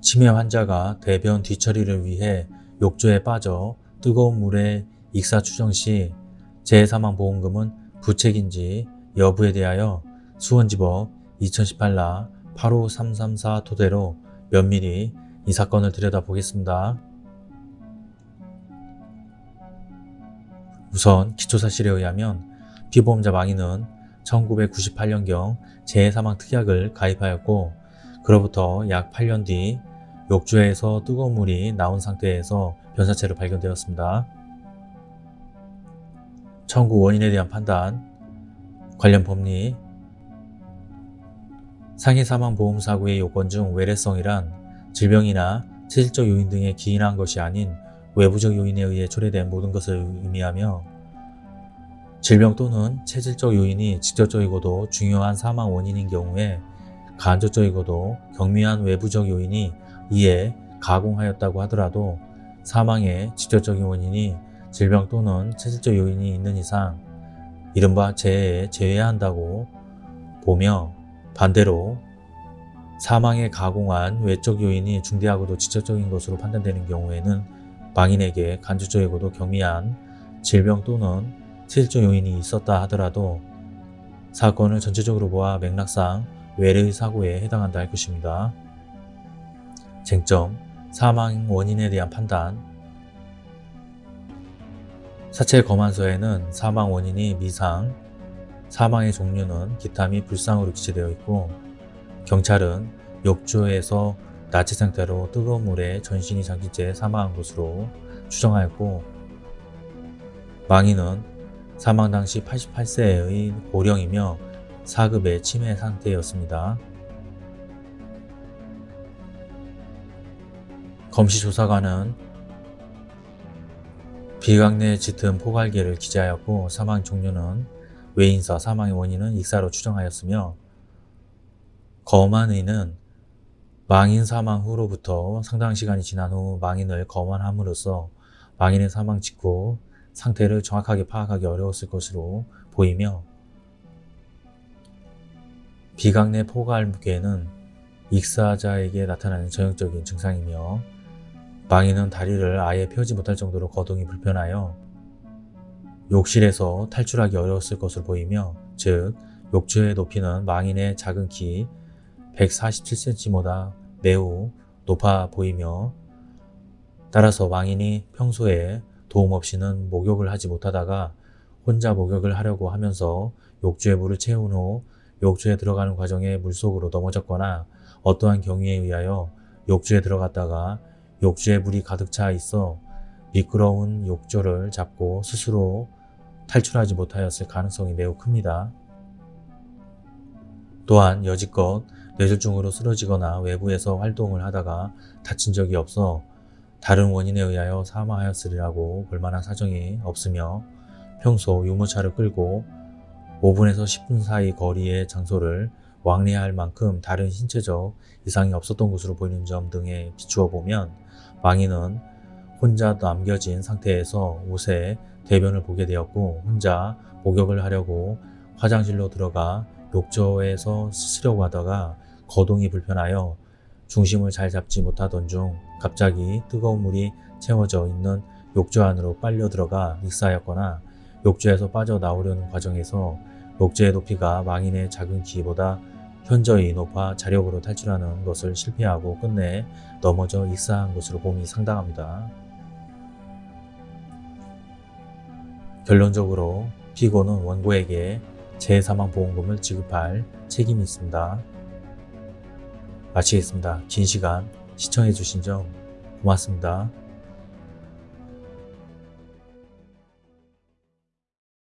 치매 환자가 대변 뒤처리를 위해 욕조에 빠져 뜨거운 물에 익사 추정 시 재해사망보험금은 부책인지 여부에 대하여 수원지법 2018라 85334 토대로 면밀히 이 사건을 들여다보겠습니다. 우선 기초사실에 의하면 피보험자 망인은 1998년경 재해사망특약을 가입하였고 그로부터 약 8년 뒤 욕조에서 뜨거운 물이 나온 상태에서 변사체로 발견되었습니다. 청구 원인에 대한 판단, 관련 법리, 상해 사망 보험 사고의 요건 중 외래성이란 질병이나 체질적 요인 등에 기인한 것이 아닌 외부적 요인에 의해 초래된 모든 것을 의미하며 질병 또는 체질적 요인이 직접적이고도 중요한 사망 원인인 경우에 간접적이고도 경미한 외부적 요인이 이에 가공하였다고 하더라도 사망의 직접적인 원인이 질병 또는 체질적 요인이 있는 이상 이른바 재해에 제외해야 한다고 보며 반대로 사망에 가공한 외적 요인이 중대하고도 직접적인 것으로 판단되는 경우에는 망인에게 간접적이고도 경미한 질병 또는 체질적 요인이 있었다 하더라도 사건을 전체적으로 보아 맥락상 외래의 사고에 해당한다 할 것입니다. 쟁점, 사망 원인에 대한 판단 사체 검안서에는 사망 원인이 미상, 사망의 종류는 기타 및 불상으로 기재되어 있고 경찰은 욕조에서 나체 상태로 뜨거운 물에 전신이 잠긴 채 사망한 것으로 추정하였고 망인은 사망 당시 88세의 고령이며 4급의 치매 상태였습니다. 검시조사관은 비강내 짙은 포갈계를 기재하였고 사망 종류는 외인사 사망의 원인은 익사로 추정하였으며 검안의는 망인 사망 후로부터 상당한 시간이 지난 후 망인을 검안함으로써 망인의 사망 직후 상태를 정확하게 파악하기 어려웠을 것으로 보이며 비강내 포갈계는 익사자에게 나타나는 전형적인 증상이며 망인은 다리를 아예 펴지 못할 정도로 거동이 불편하여 욕실에서 탈출하기 어려웠을 것으로 보이며 즉 욕조의 높이는 망인의 작은 키 147cm보다 매우 높아 보이며 따라서 망인이 평소에 도움 없이는 목욕을 하지 못하다가 혼자 목욕을 하려고 하면서 욕조에 물을 채운 후 욕조에 들어가는 과정에 물속으로 넘어졌거나 어떠한 경위에 의하여 욕조에 들어갔다가 욕조에 물이 가득 차 있어 미끄러운 욕조를 잡고 스스로 탈출하지 못하였을 가능성이 매우 큽니다. 또한 여지껏 뇌졸중으로 쓰러지거나 외부에서 활동을 하다가 다친 적이 없어 다른 원인에 의하여 사망하였으리라고 볼만한 사정이 없으며 평소 유모차를 끌고 5분에서 10분 사이 거리의 장소를 왕래할 만큼 다른 신체적 이상이 없었던 것으로 보이는 점 등에 비추어 보면 망인은 혼자 남겨진 상태에서 옷에 대변을 보게 되었고 혼자 목욕을 하려고 화장실로 들어가 욕조에서 씻으려고 하다가 거동이 불편하여 중심을 잘 잡지 못하던 중 갑자기 뜨거운 물이 채워져 있는 욕조 안으로 빨려 들어가 익사하였거나 욕조에서 빠져나오려는 과정에서 욕조의 높이가 망인의 작은 키보다 현저히 높아 자력으로 탈출하는 것을 실패하고 끝내 넘어져 익사한 것으로 봄이 상당합니다. 결론적으로 피고는 원고에게 재해사망보험금을 지급할 책임이 있습니다. 마치겠습니다. 긴 시간 시청해주신 점 고맙습니다.